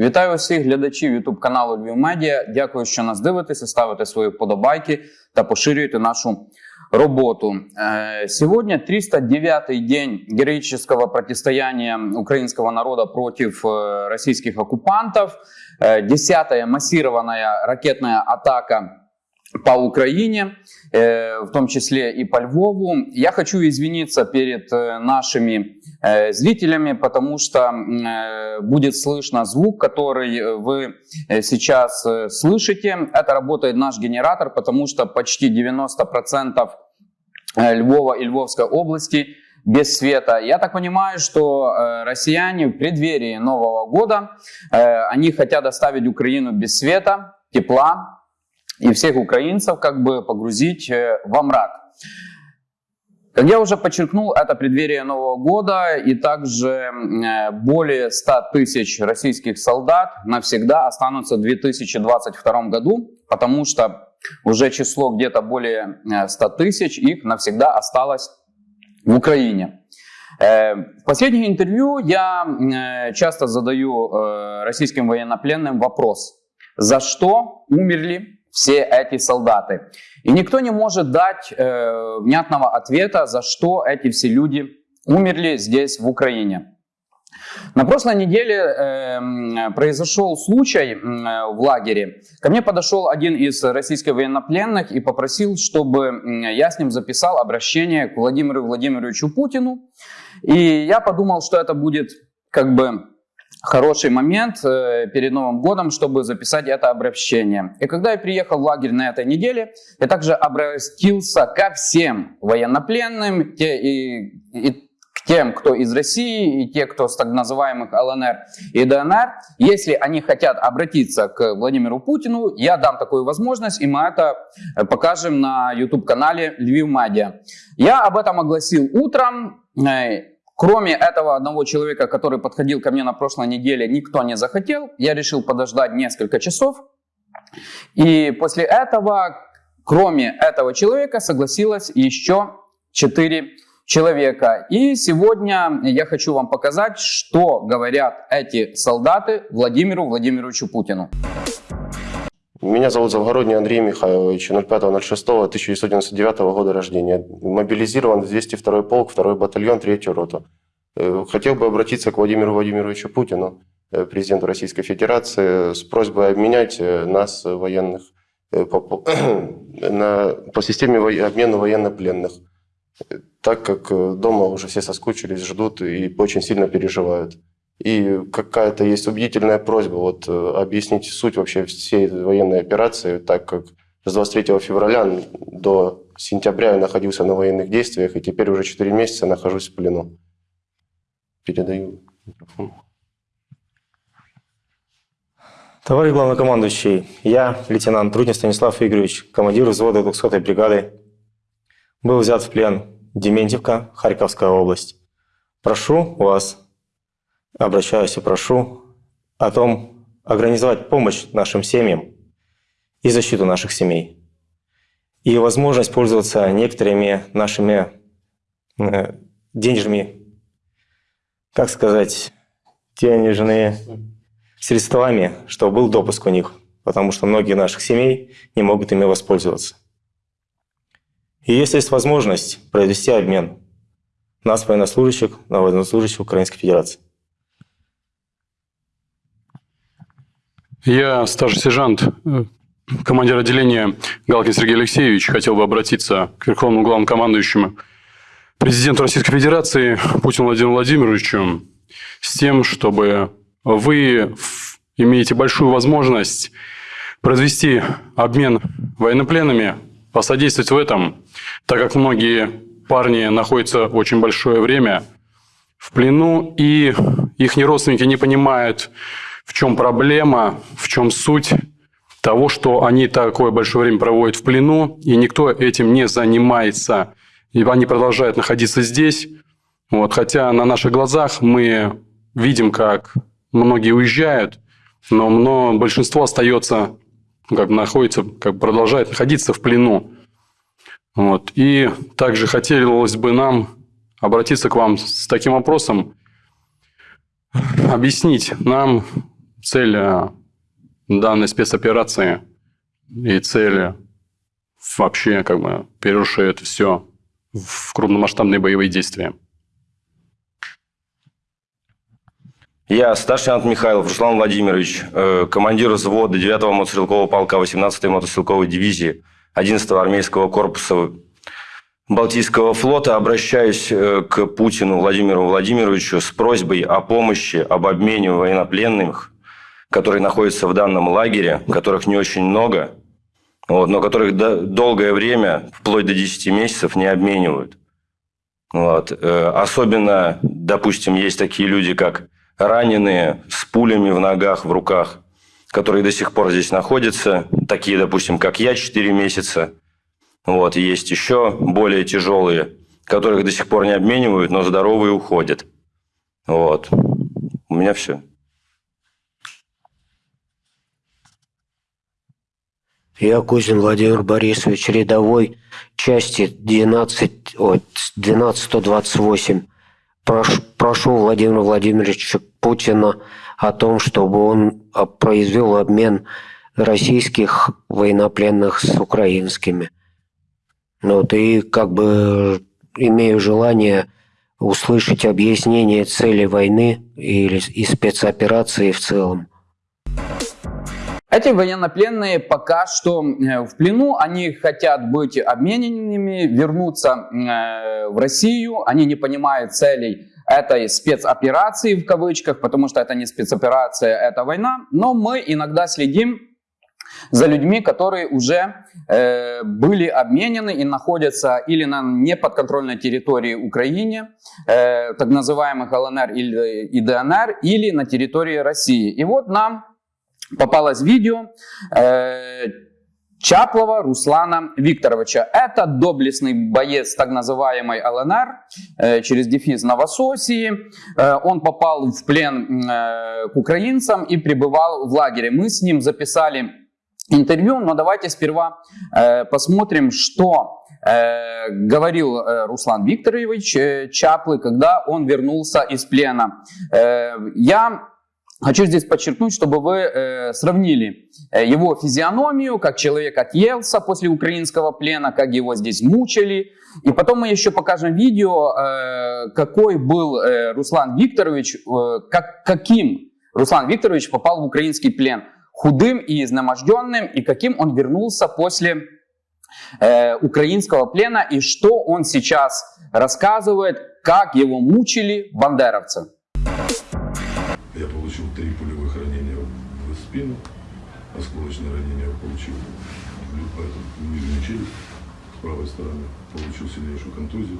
Вітаю всіх глядачів YouTube каналу Львів Медіа. Дякую, що нас дивитеся, ставите свої вподобайки та поширюєте нашу работу. Э, Сегодня 309-й день героического противостояния украинского народа против э, российских оккупантов. Э, Десятая массированная ракетная атака по Украине, э, в том числе и по Львову. Я хочу извиниться перед э, нашими э, зрителями, потому что будет слышно звук, который вы сейчас слышите. Это работает наш генератор, потому что почти 90% э, Львова и Львовской области без света. Я так понимаю, что россияне в преддверии Нового года, они хотят оставить Украину без света, тепла, и всех украинцев как бы погрузить э, во мрак. Как я уже подчеркнул, это преддверие Нового года, и также э, более 100 тысяч российских солдат навсегда останутся в 2022 году, потому что уже число где-то более э, 100 тысяч их навсегда осталось в Украине. Э, В последних интервью я э, часто задаю э, российским военнопленным вопрос, за что умерли все эти солдаты. И никто не может дать э, внятного ответа, за что эти все люди умерли здесь, в Украине. На прошлой неделе э, произошел случай э, в лагере. Ко мне подошел один из российских военнопленных и попросил, чтобы я с ним записал обращение к Владимиру Владимировичу Путину. И я подумал, что это будет как бы хороший момент э, перед Новым годом, чтобы записать это обращение. И когда я приехал в лагерь на этой неделе, я также обратился ко всем военнопленным те, и, и к тем, кто из России, и те, кто с так называемых ЛНР и ДНР. Если они хотят обратиться к Владимиру Путину, я дам такую возможность, и мы это э, покажем на YouTube-канале Львив Медиа. Я об этом огласил утром. Кроме этого одного человека, который подходил ко мне на прошлой неделе, никто не захотел. Я решил подождать несколько часов. И после этого, кроме этого человека, согласилось еще четыре человека. И сегодня я хочу вам показать, что говорят эти солдаты Владимиру Владимировичу Путину. Меня зовут Завгородний Андрей Михайлович, 05.06.1999 года рождения. Мобилизирован в 202 полк, 2 батальон, 3 роту. Э, Хотел бы обратиться к Владимиру Владимировичу Путину, э, президенту Российской Федерации, с просьбой обменять э, нас, военных, по, по- на, по системе во- обмена военнопленных. Так как дома уже все соскучились, ждут и очень сильно переживают. И какая-то есть убедительная просьба вот, э, объяснить суть вообще всей военной операции, так как с 23 февраля до сентября я находился на военных действиях, и теперь уже 4 месяца нахожусь в плену. Передаю микрофон. Товарищ главнокомандующий, я, лейтенант Трудин Станислав Игоревич, командир взвода 200-й бригады, был взят в плен Дементьевка, Харьковская область. Прошу вас, обращаюсь и прошу о том, организовать помощь нашим семьям и защиту наших семей. И возможность пользоваться некоторыми нашими э, денежными, как сказать, денежные средствами, чтобы был допуск у них, потому что многие наших семей не могут ими воспользоваться. И если есть возможность провести обмен нас, военнослужащих, на военнослужащих Украинской Федерации. Я старший сержант, э, командир отделения Галкин Сергей Алексеевич. Хотел бы обратиться к Верховному главнокомандующему президенту Российской Федерации Путину Владимиру Владимировичу с тем, чтобы вы имеете большую возможность произвести обмен военнопленными, посодействовать в этом, так как многие парни находятся очень большое время в плену, и их родственники не понимают, в чем проблема, в чем суть того, что они такое большое время проводят в плену, и никто этим не занимается. И они продолжают находиться здесь. Вот, хотя на наших глазах мы видим, как многие уезжают, но, но большинство остается, как бы находится, как бы продолжает находиться в плену. Вот. И также хотелось бы нам обратиться к вам с таким вопросом. объяснить нам цель э, данной спецоперации и цели вообще как бы переросшие это все в крупномасштабные боевые действия. Я, старший лейтенант Михайлов Руслан Владимирович, э, командир взвода 9-го мотострелкового полка 18-й мотострелковой дивизии 11-го армейского корпуса Балтийского флота, обращаюсь э, к Путину Владимиру Владимировичу с просьбой о помощи, об обмене военнопленных, которые находятся в данном лагере, которых не очень много, вот, но которых до- долгое время, вплоть до 10 месяцев, не обменивают. Вот. Э, Особенно, допустим, есть такие люди, как раненые с пулями в ногах, в руках, которые до сих пор здесь находятся. Такие, допустим, как я, 4 месяца. Вот. Есть еще более тяжелые, которых до сих пор не обменивают, но здоровые уходят. Вот. У меня все. Я Кузин Владимир Борисович, рядовой части 12, ой, 12128. Прошу, прошу Владимира Владимировича Путина о том, чтобы он а, произвел обмен российских военнопленных с украинскими. Ну, Вот, и как бы имею желание услышать объяснение цели войны или и спецоперации в целом. Эти военнопленные пока что э, в плену, они хотят быть обмененными, вернуться э, в Россию, они не понимают целей этой спецоперации в кавычках, потому что это не спецоперация, это война, но мы иногда следим за людьми, которые уже э, были обменены и находятся или на неподконтрольной территории Украины, э, так называемых ЛНР или ДНР, или на территории России. И вот нам попалось видео э, Чаплова Руслана Викторовича. Это доблестный боец так называемой ЛНР э, через дефис Новососии. Э, он попал в плен к украинцам и пребывал в лагере. Мы с ним записали интервью, но давайте сперва посмотрим, что говорил Руслан Викторович Чаплы, когда он вернулся из плена. Я Хочу здесь подчеркнуть, чтобы вы э, сравнили э, его физиономию, как человек отъелся после украинского плена, как его здесь мучили. И потом мы еще покажем видео, э, какой был э, Руслан Викторович, э, как, каким Руслан Викторович попал в украинский плен. Худым и изнеможденным, и каким он вернулся после э, украинского плена, и что он сейчас рассказывает, как его мучили бандеровцы. В спину, осколочное ранение получил нижнюю челюсть с правой стороны, получил сильнейшую контузию,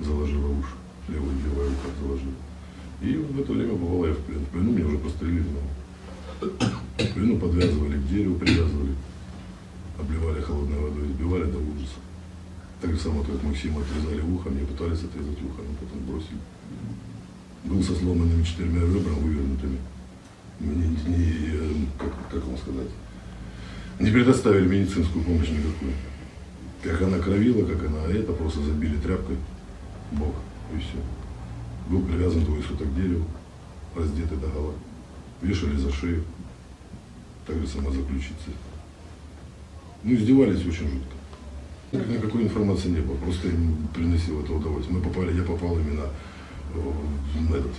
заложила уши, левое, левое ухо заложила. И в это время попал я в плен. В плену меня уже пострелили снова. В плену подвязывали к дереву, привязывали, обливали холодной водой, избивали до ужаса. Так же самое, как Максима отрезали ухо, мне пытались отрезать ухо, но потом бросили был со сломанными четырьмя ребрами, вывернутыми. Мне не, э, как, как вам сказать, не предоставили медицинскую помощь никакую. Как она кровила, как она, это просто забили тряпкой в бок, и все. Был привязан двое суток к дереву, раздетый до гола. Вешали за шею, так же само за ключицы. Ну, издевались очень жутко. Ник- Никакой информации не было, просто им приносил это удовольствие. Мы попали, я попал именно в этот,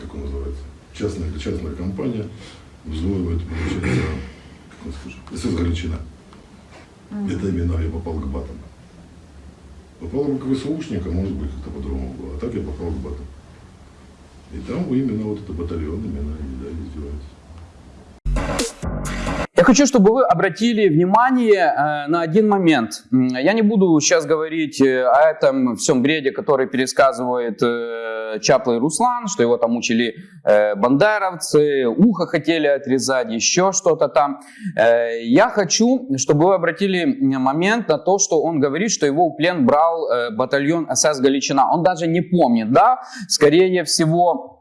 как он называется, частная, частная компания, взвоивает, получается, как он скажет, СС Галичина. Это именно я попал к батам. Попал бы к ВСУшника, может быть, как-то по-другому было. А так я попал к батам. И там именно вот это батальон, именно они, да, издеваются. Хочу, чтобы вы обратили внимание э, на один момент. Я не буду сейчас говорить э, о этом всем бреде, который пересказывает э, Чаплый Руслан, что его там мучили э, бандеровцы, ухо хотели отрезать, еще что-то там. Я хочу, чтобы вы обратили момент на то, что он говорит, что его в плен брал батальон СС Галичина. Он даже не помнит, да? Скорее всего,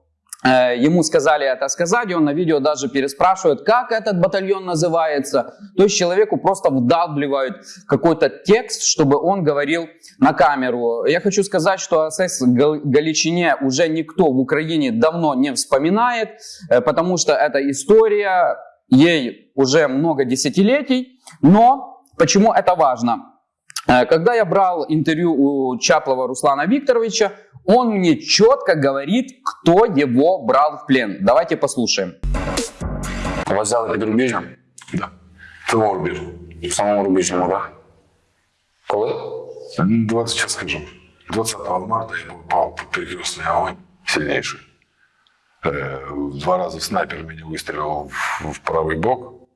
Ему сказали это сказать, и он на видео даже переспрашивает, как этот батальон называется. То есть человеку просто вдалбливают какой-то текст, чтобы он говорил на камеру. Я хочу сказать, что о СС Гал- Галичине уже никто в Украине давно не вспоминает, э, потому что эта история, ей уже много десятилетий. Но почему это важно? Э, Когда я брал интервью у Чаплова Руслана Викторовича, он мне четко говорит, кто его брал в плен. Давайте послушаем. Вас взяли під рубіжем? Да. В самому рубіжу. В самому рубіжному, так? Коли? Ну, 20 сейчас скажу. 20 марта я попал под перекрестный огонь сильнейший. Э, Два раза снайпер меня выстрелил в, в правый бок,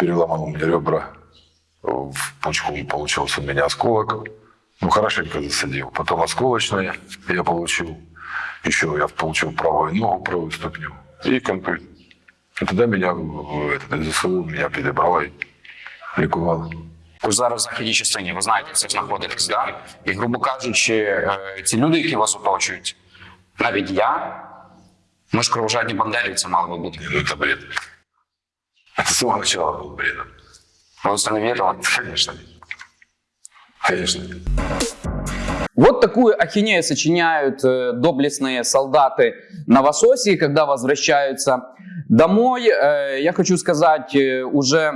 переломал мне ребра, в почку получился у меня осколок. Ну, хорошенько засадил. Потом осколочные я получил. Еще я получил правую ногу, правую ступню и контузию. И тогда меня в- этот, ЗСУ меня перебрала и лікувала. Ви зараз в західній частині, ви знаєте, це знаходитесь, да? І, грубо кажучи, е, ці люди, які вас оточують, навіть я, ми ж кровожадні бандерівці мали би бути. Ну, это бред. Это с самого начала был бредом. Не вірили? Конечно. Конечно. Вот такую ахинею сочиняют э, доблестные солдаты Новососии, когда возвращаются домой. Э, я хочу сказать э, уже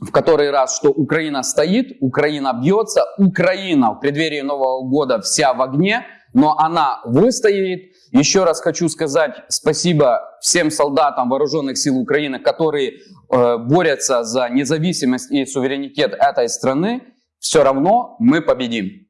в который раз, что Украина стоит, Украина бьется, Украина в преддверии Нового года вся в огне, но она выстоит. Еще раз хочу сказать спасибо всем солдатам вооруженных сил Украины, которые э, борются за независимость и суверенитет этой страны. Все равно мы победим.